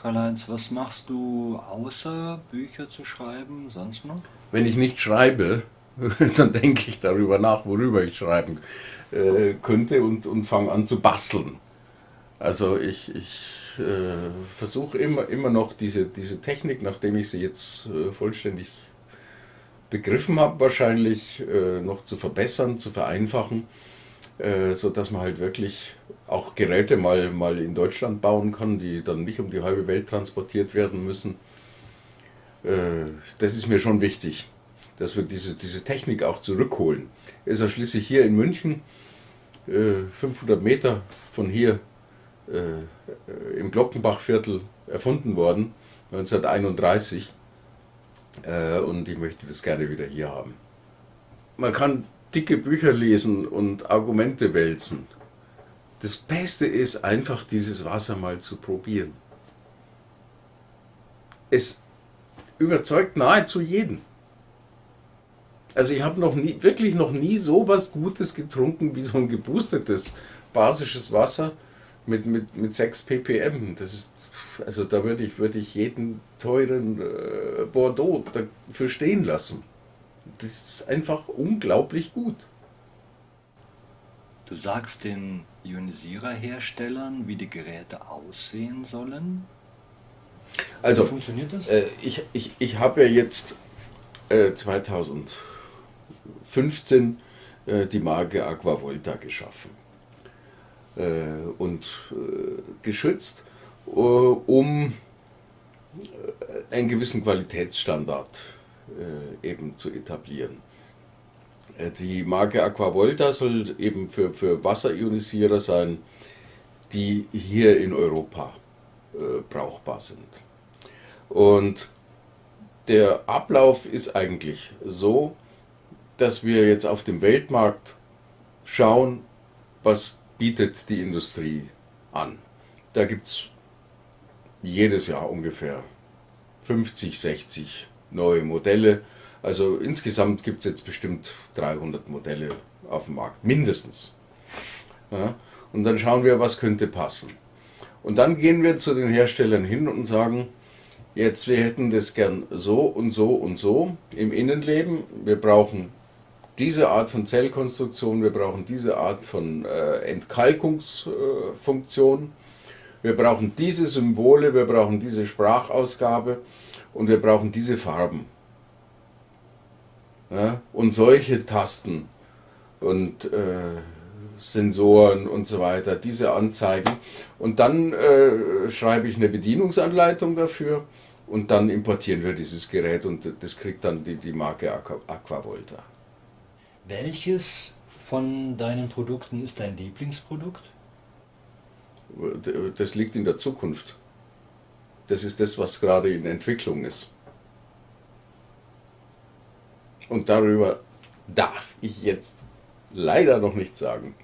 Karl-Heinz, was machst du außer Bücher zu schreiben, sonst noch? Wenn ich nicht schreibe, dann denke ich darüber nach, worüber ich schreiben äh, könnte und, und fange an zu basteln. Also ich, ich äh, versuche immer, immer noch diese, diese Technik, nachdem ich sie jetzt äh, vollständig begriffen habe, wahrscheinlich äh, noch zu verbessern, zu vereinfachen, äh, sodass man halt wirklich auch Geräte mal, mal in Deutschland bauen kann, die dann nicht um die halbe Welt transportiert werden müssen. Äh, das ist mir schon wichtig, dass wir diese, diese Technik auch zurückholen. Ist ja schließlich hier in München, 500 äh, Meter von hier äh, im Glockenbachviertel erfunden worden, 1931. Äh, und ich möchte das gerne wieder hier haben. Man kann dicke Bücher lesen und Argumente wälzen. Das Beste ist einfach, dieses Wasser mal zu probieren. Es überzeugt nahezu jeden. Also ich habe noch nie, wirklich noch nie so was Gutes getrunken wie so ein geboostertes basisches Wasser mit, mit, mit 6 ppm. Das ist, also da würde ich, würd ich jeden teuren äh, Bordeaux dafür stehen lassen. Das ist einfach unglaublich gut. Du sagst den Ionisiererherstellern, wie die Geräte aussehen sollen? Also, wie funktioniert das? Äh, ich ich, ich habe ja jetzt äh, 2015 äh, die Marke Aquavolta geschaffen. Äh, und äh, geschützt, äh, um einen gewissen Qualitätsstandard eben zu etablieren. Die Marke Aquavolta soll eben für, für Wasserionisierer sein, die hier in Europa äh, brauchbar sind. Und der Ablauf ist eigentlich so, dass wir jetzt auf dem Weltmarkt schauen, was bietet die Industrie an. Da gibt es jedes Jahr ungefähr 50, 60 neue Modelle. Also insgesamt gibt es jetzt bestimmt 300 Modelle auf dem Markt, mindestens. Ja, und dann schauen wir, was könnte passen. Und dann gehen wir zu den Herstellern hin und sagen, jetzt wir hätten das gern so und so und so im Innenleben. Wir brauchen diese Art von Zellkonstruktion, wir brauchen diese Art von äh, Entkalkungsfunktion, äh, wir brauchen diese Symbole, wir brauchen diese Sprachausgabe und wir brauchen diese Farben. Ja? Und solche Tasten und äh, Sensoren und so weiter, diese anzeigen. Und dann äh, schreibe ich eine Bedienungsanleitung dafür und dann importieren wir dieses Gerät und das kriegt dann die, die Marke Aquavolta. Welches von deinen Produkten ist dein Lieblingsprodukt? Das liegt in der Zukunft. Das ist das, was gerade in Entwicklung ist. Und darüber darf ich jetzt leider noch nichts sagen.